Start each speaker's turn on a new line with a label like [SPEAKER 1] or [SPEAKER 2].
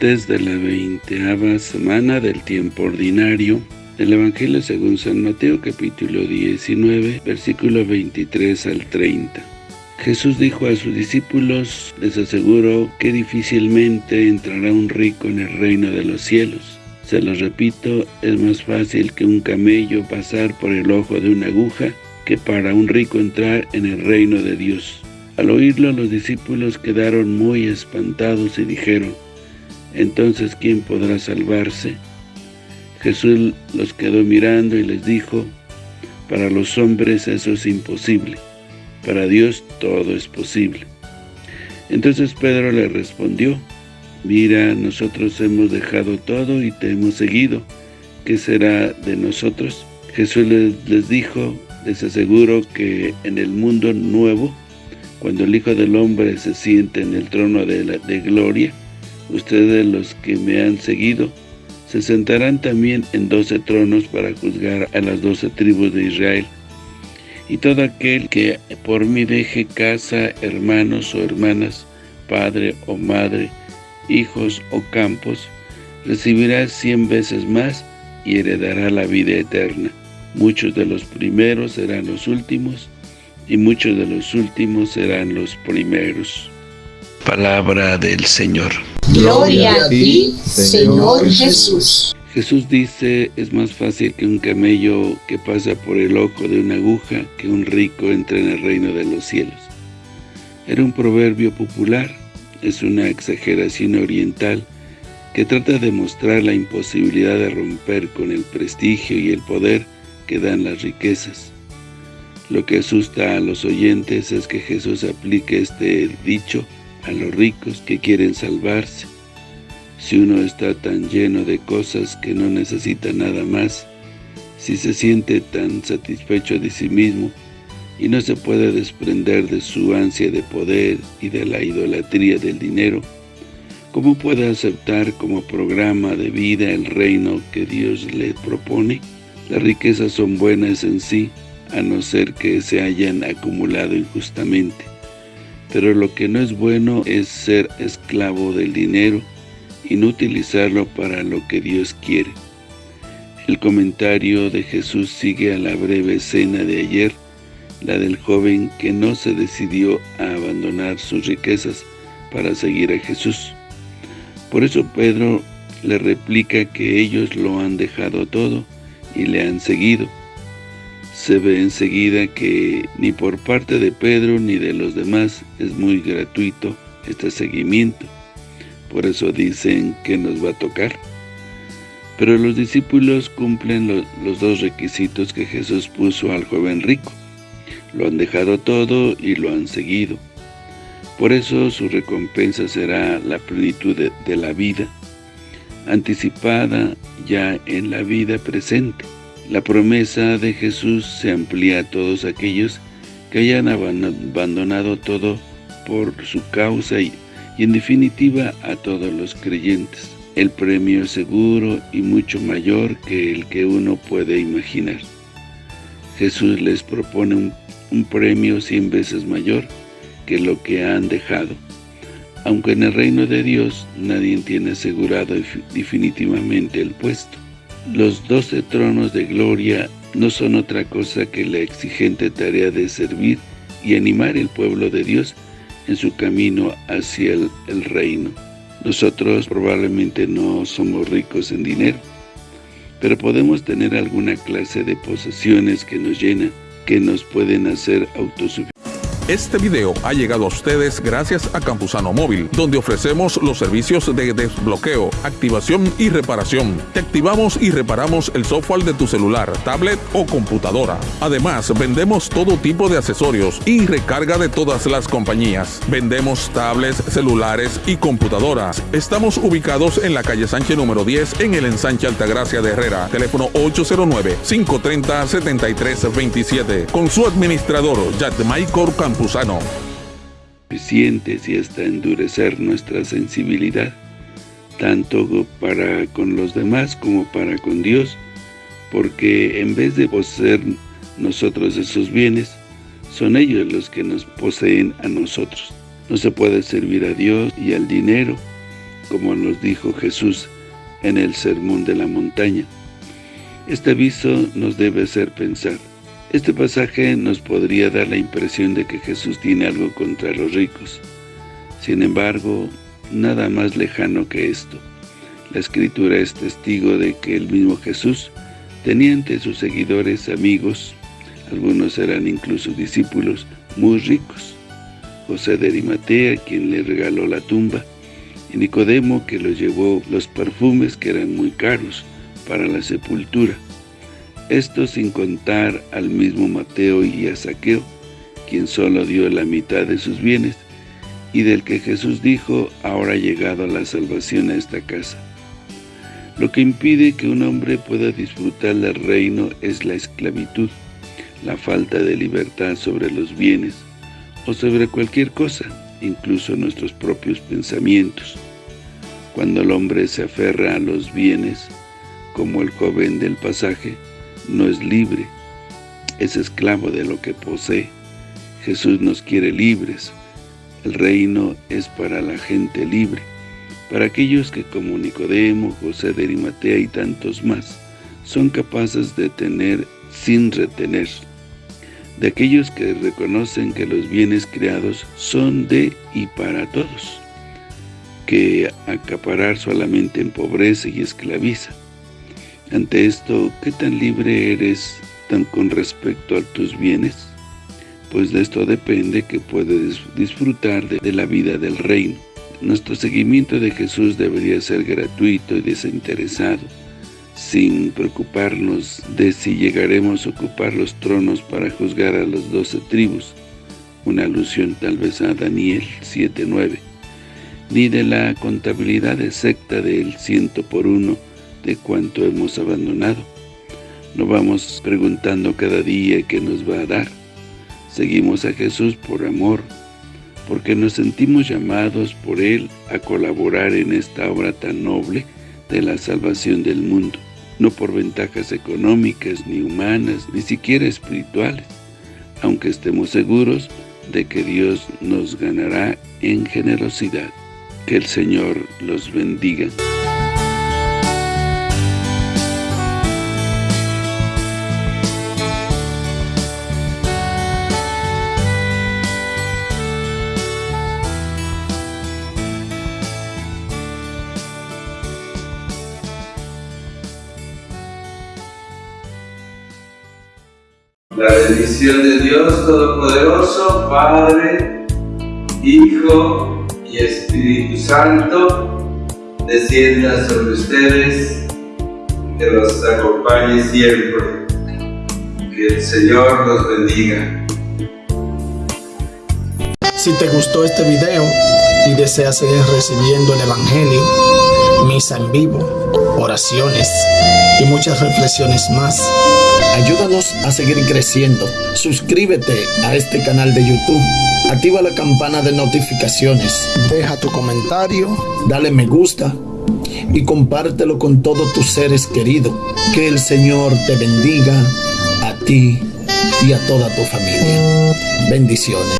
[SPEAKER 1] Martes de la veinteava semana del tiempo ordinario del Evangelio según San Mateo capítulo 19, versículo 23 al 30. Jesús dijo a sus discípulos, les aseguro que difícilmente entrará un rico en el reino de los cielos. Se los repito, es más fácil que un camello pasar por el ojo de una aguja que para un rico entrar en el reino de Dios. Al oírlo, los discípulos quedaron muy espantados y dijeron, «¿Entonces quién podrá salvarse?» Jesús los quedó mirando y les dijo, «Para los hombres eso es imposible, para Dios todo es posible». Entonces Pedro le respondió, «Mira, nosotros hemos dejado todo y te hemos seguido. ¿Qué será de nosotros?» Jesús les, dijo, «Les aseguro que en el mundo nuevo, cuando el Hijo del Hombre se siente en el trono de, de gloria, ustedes los que me han seguido, se sentarán también en doce tronos para juzgar a las doce tribus de Israel. Y todo aquel que por mí deje casa, hermanos o hermanas, padre o madre, hijos o campos, recibirá cien veces más y heredará la vida eterna. Muchos de los primeros serán los últimos, y muchos de los últimos serán los primeros. Palabra del Señor.
[SPEAKER 2] Gloria a ti, Señor Jesús.
[SPEAKER 1] Jesús dice, es más fácil que un camello que pasa por el ojo de una aguja que un rico entre en el reino de los cielos. Era un proverbio popular, es una exageración oriental que trata de mostrar la imposibilidad de romper con el prestigio y el poder que dan las riquezas. Lo que asusta a los oyentes es que Jesús aplique este dicho a los ricos que quieren salvarse. Si uno está tan lleno de cosas que no necesita nada más, si se siente tan satisfecho de sí mismo y no se puede desprender de su ansia de poder y de la idolatría del dinero, ¿cómo puede aceptar como programa de vida el reino que Dios le propone? Las riquezas son buenas en sí, a no ser que se hayan acumulado injustamente. Pero lo que no es bueno es ser esclavo del dinero y no utilizarlo para lo que Dios quiere. El comentario de Jesús sigue a la breve escena de ayer, la del joven que no se decidió a abandonar sus riquezas para seguir a Jesús. Por eso Pedro le replica que ellos lo han dejado todo y le han seguido se ve enseguida que ni por parte de Pedro ni de los demás es muy gratuito este seguimiento. Por eso dicen que nos va a tocar. Pero los discípulos cumplen los dos requisitos que Jesús puso al joven rico. Lo han dejado todo y lo han seguido. Por eso su recompensa será la plenitud de la vida, anticipada ya en la vida presente. La promesa de Jesús se amplía a todos aquellos que hayan abandonado todo por su causa y, en definitiva a todos los creyentes. El premio es seguro y mucho mayor que el que uno puede imaginar. Jesús les propone un, un premio cien veces mayor que lo que han dejado. Aunque en el reino de Dios nadie tiene asegurado definitivamente el puesto. Los doce tronos de gloria no son otra cosa que la exigente tarea de servir y animar el pueblo de Dios en su camino hacia el, reino. Nosotros probablemente no somos ricos en dinero, pero podemos tener alguna clase de posesiones que nos llenan, que nos pueden hacer autosuficientes.
[SPEAKER 3] Este video ha llegado a ustedes gracias a Campusano Móvil, donde ofrecemos los servicios de desbloqueo, activación y reparación. Te activamos y reparamos el software de tu celular, tablet o computadora. Además, vendemos todo tipo de accesorios y recarga de todas las compañías. Vendemos tablets, celulares y computadoras. Estamos ubicados en la calle Sánchez número 10 en el ensanche Altagracia de Herrera. Teléfono 809-530-7327. Con su administrador, Jack Maicor
[SPEAKER 1] Suficientes y hasta endurecer nuestra sensibilidad, tanto para con los demás como para con Dios, porque en vez de poseer nosotros esos bienes, son ellos los que nos poseen a nosotros. No se puede servir a Dios y al dinero como nos dijo Jesús en el Sermón de la Montaña. Este aviso nos debe hacer pensar. Este pasaje nos podría dar la impresión de que Jesús tiene algo contra los ricos. Sin embargo, nada más lejano que esto. La Escritura es testigo de que el mismo Jesús tenía entre sus seguidores amigos, algunos eran incluso discípulos, muy ricos. José de Arimatea, quien le regaló la tumba, y Nicodemo, que lo llevó los perfumes que eran muy caros para la sepultura. Esto sin contar al mismo Mateo y a Saqueo, quien solo dio la mitad de sus bienes, y del que Jesús dijo, ahora ha llegado la salvación a esta casa. Lo que impide que un hombre pueda disfrutar del reino es la esclavitud, la falta de libertad sobre los bienes o sobre cualquier cosa, incluso nuestros propios pensamientos. Cuando el hombre se aferra a los bienes, como el joven del pasaje, no es libre, es esclavo de lo que posee. Jesús nos quiere libres. El reino es para la gente libre, para aquellos que como Nicodemo, José de Arimatea y tantos más, son capaces de tener sin retener de aquellos que reconocen que los bienes creados son de y para todos, que acaparar solamente empobrece y esclaviza. Ante esto, ¿qué tan libre eres tan con respecto a tus bienes? Pues de esto depende que puedes disfrutar de, de la vida del reino. Nuestro seguimiento de Jesús debería ser gratuito y desinteresado, sin preocuparnos de si llegaremos a ocupar los tronos para juzgar a las doce tribus, una alusión tal vez a Daniel 7.9, ni de la contabilidad exacta del ciento por uno de cuánto hemos abandonado. No vamos preguntando cada día qué nos va a dar. Seguimos a Jesús por amor, porque nos sentimos llamados por Él a colaborar en esta obra tan noble de la salvación del mundo no por ventajas económicas, ni humanas, ni siquiera espirituales, aunque estemos seguros de que Dios nos ganará en generosidad. Que el Señor los bendiga.
[SPEAKER 4] La bendición de Dios Todopoderoso, Padre, Hijo y Espíritu Santo, descienda sobre ustedes, que los acompañe siempre. Que el Señor los bendiga.
[SPEAKER 5] Si te gustó este video y deseas seguir recibiendo el Evangelio, misa en vivo, oraciones y muchas reflexiones más, Ayúdanos a seguir creciendo. Suscríbete a este canal de YouTube. Activa la campana de notificaciones. Deja tu comentario. Dale me gusta. Y compártelo con todos tus seres queridos. Que el Señor te bendiga a ti y a toda tu familia. Bendiciones.